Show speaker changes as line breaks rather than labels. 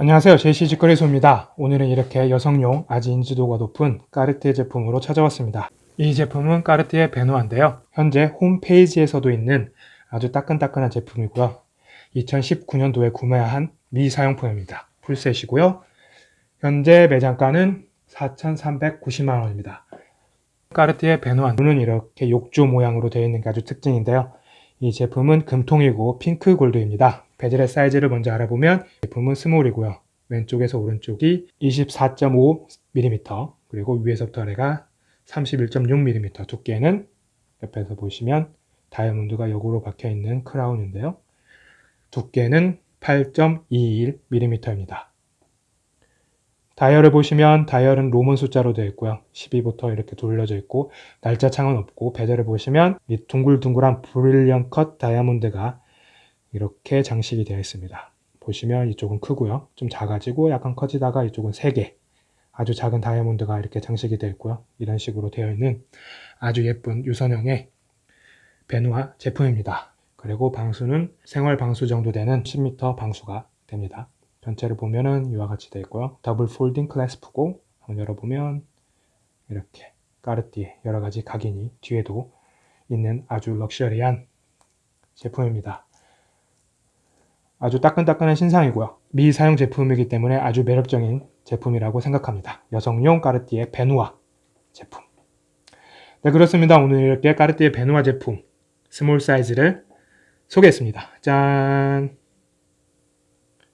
안녕하세요. 제시 직거래소입니다. 오늘은 이렇게 여성용 아주 인지도가 높은 까르띠에 제품으로 찾아왔습니다. 이 제품은 까르띠에 베누아인데요. 현재 홈페이지에서도 있는 아주 따끈따끈한 제품이고요. 2019년도에 구매한 미사용품입니다. full set이고요. 현재 매장가는 4,390만원입니다. 까르띠에 베누아는 이렇게 욕조 모양으로 되어 있는 게 아주 특징인데요. 이 제품은 금통이고 pink gold입니다 bezel의 사이즈를 먼저 알아보면 제품은 small이고요. 왼쪽에서 오른쪽이 24.5mm 그리고 위에서부터 아래가 31.6mm 두께는 옆에서 보시면 다이아몬드가 역으로 박혀있는 크라운인데요. 두께는 8.21mm입니다. 다이얼을 보시면 다이얼은 로먼 숫자로 되어 있고요. 12부터 이렇게 돌려져 있고 날짜 창은 없고 베젤을 보시면 이 둥글둥글한 브릴리언 컷 다이아몬드가 이렇게 장식이 되어 있습니다. 보시면 이쪽은 크고요. 좀 작아지고 약간 커지다가 이쪽은 3개 아주 작은 다이아몬드가 이렇게 장식이 되어 있고요. 이런 식으로 되어 있는 아주 예쁜 유선형의 베누아 제품입니다. 그리고 방수는 생활 방수 정도 되는 10m 방수가 됩니다. 전체를 보면은 이와 같이 되어 있고요. double folding clasp고 한번 열어보면 이렇게 까르띠에 여러 가지 각인이 뒤에도 있는 아주 럭셔리한 제품입니다. 아주 따끈따끈한 신상이고요. 미사용 제품이기 때문에 아주 매력적인 제품이라고 생각합니다. 여성용 까르띠에 베누아 제품. 네 그렇습니다. 오늘 이렇게 까르띠에 베누아 제품 small 사이즈를 소개했습니다. 짠!